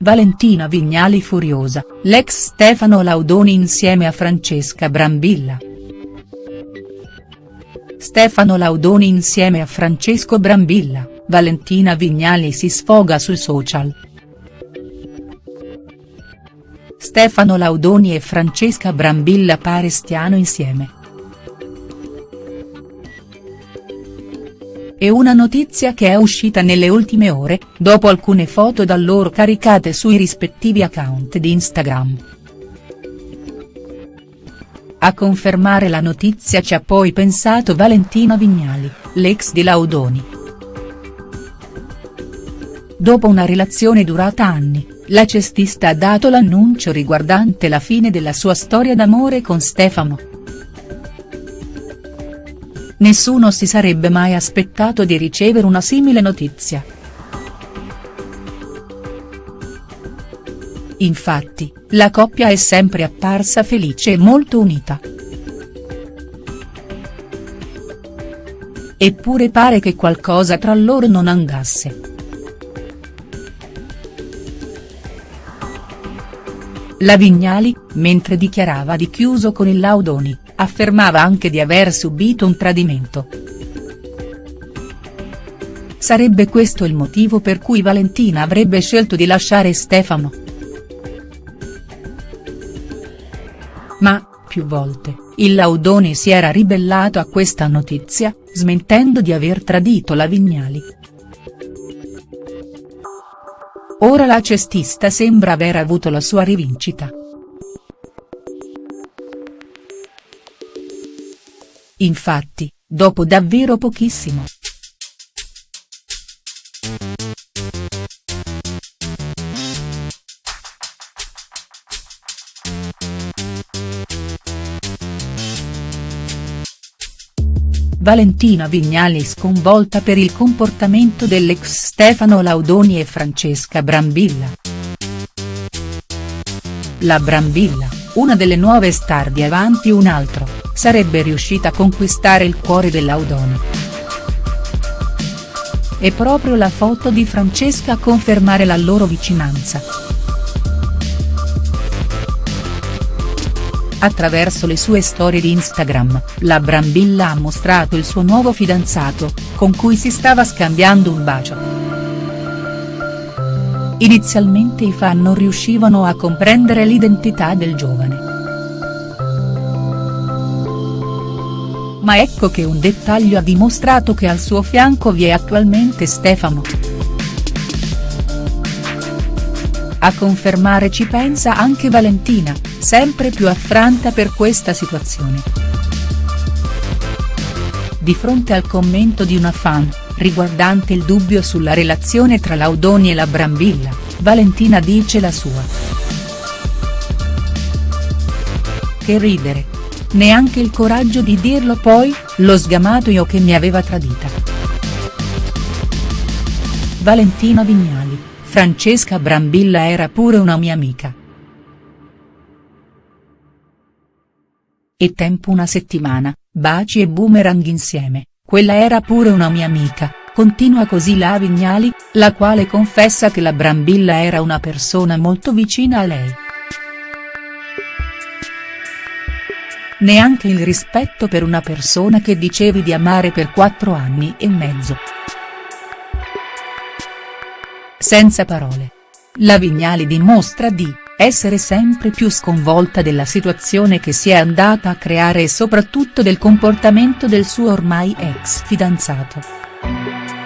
Valentina Vignali furiosa, l'ex Stefano Laudoni insieme a Francesca Brambilla. Stefano Laudoni insieme a Francesco Brambilla, Valentina Vignali si sfoga sui social. Stefano Laudoni e Francesca Brambilla pare stiano insieme. È una notizia che è uscita nelle ultime ore, dopo alcune foto da loro caricate sui rispettivi account di Instagram. A confermare la notizia ci ha poi pensato Valentina Vignali, l'ex di Laudoni. Dopo una relazione durata anni, la cestista ha dato l'annuncio riguardante la fine della sua storia d'amore con Stefano. Nessuno si sarebbe mai aspettato di ricevere una simile notizia. Infatti, la coppia è sempre apparsa felice e molto unita. Eppure pare che qualcosa tra loro non andasse. La Vignali, mentre dichiarava di chiuso con il Laudoni, affermava anche di aver subito un tradimento. Sarebbe questo il motivo per cui Valentina avrebbe scelto di lasciare Stefano. Ma, più volte, il Laudoni si era ribellato a questa notizia, smentendo di aver tradito la Vignali. Ora la cestista sembra aver avuto la sua rivincita. Infatti, dopo davvero pochissimo. Valentina Vignali sconvolta per il comportamento dell'ex Stefano Laudoni e Francesca Brambilla. La Brambilla, una delle nuove star di Avanti un altro, sarebbe riuscita a conquistare il cuore dell'Audoni. È proprio la foto di Francesca a confermare la loro vicinanza. Attraverso le sue storie di Instagram, la Brambilla ha mostrato il suo nuovo fidanzato, con cui si stava scambiando un bacio. Inizialmente i fan non riuscivano a comprendere l'identità del giovane. Ma ecco che un dettaglio ha dimostrato che al suo fianco vi è attualmente Stefano. A confermare ci pensa anche Valentina, sempre più affranta per questa situazione. Di fronte al commento di una fan, riguardante il dubbio sulla relazione tra Laudoni e la Brambilla, Valentina dice la sua. Che ridere, neanche il coraggio di dirlo poi, l'ho sgamato io che mi aveva tradita. Valentina Vignali, Francesca Brambilla era pure una mia amica. E tempo una settimana, baci e boomerang insieme, quella era pure una mia amica, continua così la Vignali, la quale confessa che la Brambilla era una persona molto vicina a lei. Neanche il rispetto per una persona che dicevi di amare per quattro anni e mezzo. Senza parole. La Vignali dimostra di essere sempre più sconvolta della situazione che si è andata a creare e soprattutto del comportamento del suo ormai ex fidanzato.